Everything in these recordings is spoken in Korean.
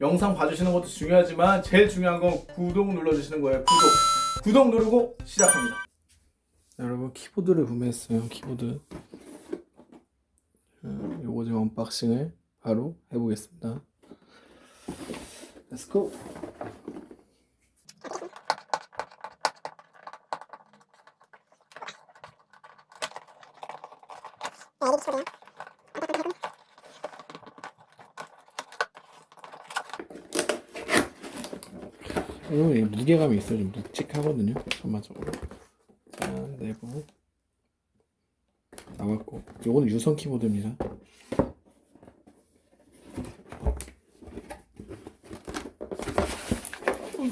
영상 봐주시는 것도 중요하지만 제일 중요한 건 구독 눌러주시는 거예요. 구독. 구독 누르고 시작합니다. 여러분 키보드를 구매했어요. 키보드. 음, 요거 지금 unboxing을 바로 해보겠습니다. Let's go. 어, 이게 무게감이 있어요. 좀 묵직하거든요. 전반적으로. 자, 내부 나왔고, 요거는 유선 키보드입니다.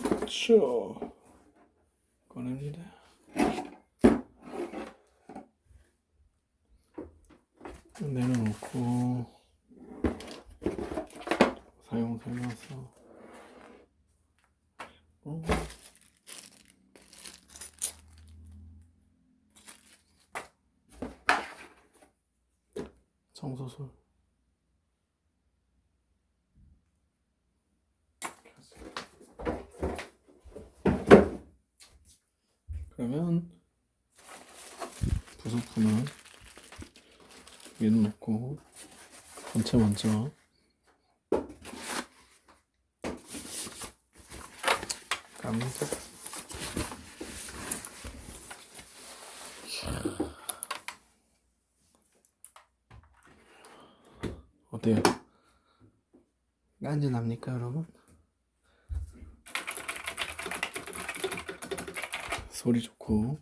그렇죠. 꺼냅니다. 내려놓고 사용 설명서. 어. 청소술 그러면 부속품은 위로 놓고 전체 먼저 갑니 어때요? 간지납니까 여러분? 소리 좋고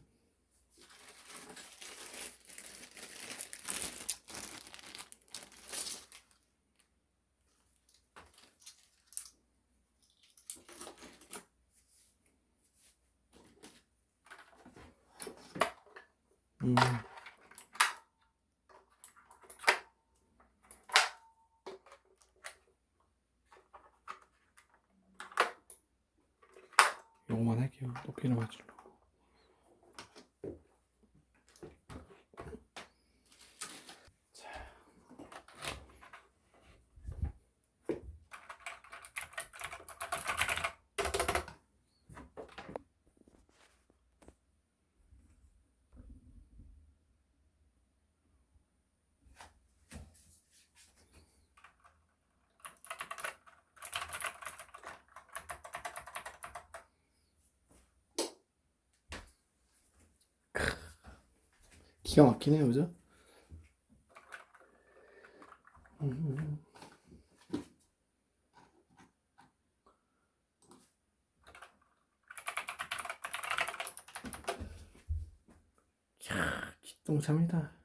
음. 요거만 할게요. 높이를 맞추려고. 기가 막히네요, 그죠? 음. 야, 기똥차입니다.